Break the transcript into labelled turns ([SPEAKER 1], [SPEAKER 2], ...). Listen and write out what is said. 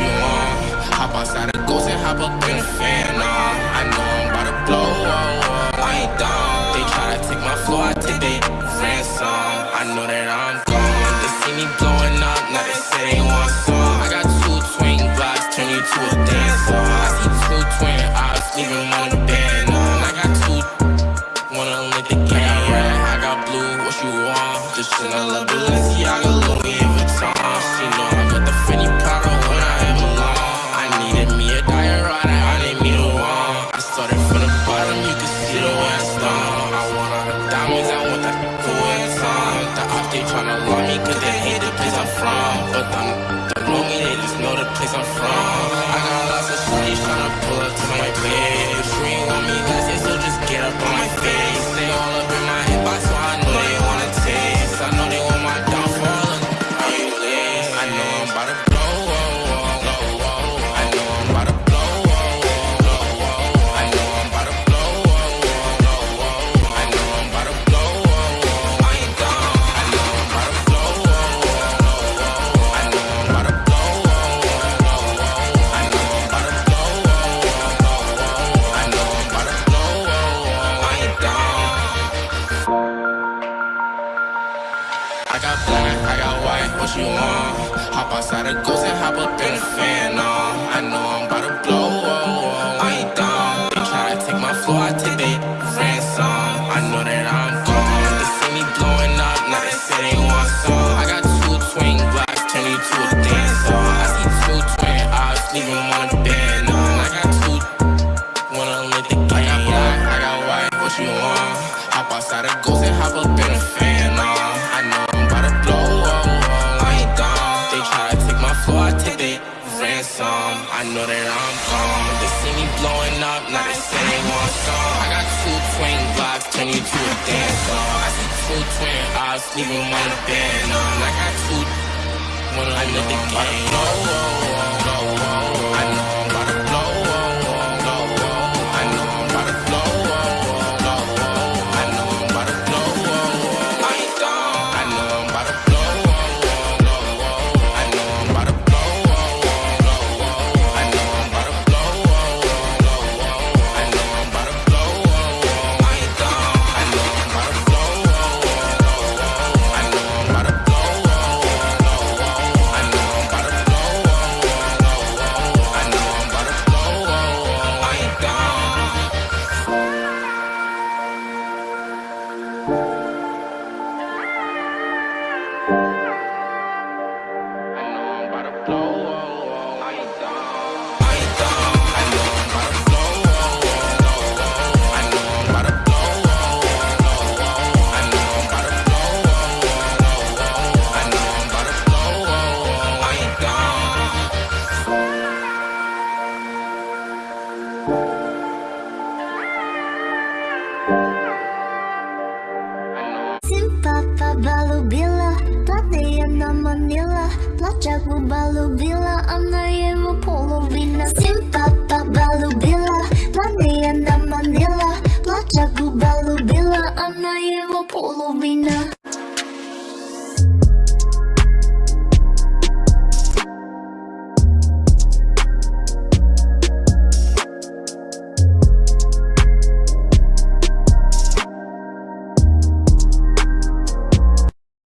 [SPEAKER 1] you want. Hop outside the ghost and hop up in the fan. Nah, I know I'm about to blow. Oh, I ain't dumb. They try to take my floor, I take they ransom. I know that I'm gone. They see me blowing up, now they say they want some. I got two twin Glocks, turn you to a dancer. I see two twin eyes, leaving one in the band. on. I got two, wanna link the game. Yeah, I got blue, what you want? Just another Balenciaga, tryna I got I got white, what you want? Hop outside the ghost and hop up in the fan, on. I know I'm about to blow, oh, oh, I ain't dumb. They try to take my floor, I take they ransom. I know that I'm gone. They see me blowing up, now they say they want some. I got two twin Glocks, turn you to a dancer. I see two twin eyes, leaving one in bed, on. I got two wanna live the game. I got black, I got white, what you want? Hop outside the ghost and hop up in the fan, I know that I'm gone. They see me blowing up, now they say they want some. I got two twin Glocks, turn you to a dancer. I see two twin eyes, leaving one bed, on. I got two wanna live the game. Oh, oh, I know
[SPEAKER 2] половина манила Плача губа любила, она его половина Симпа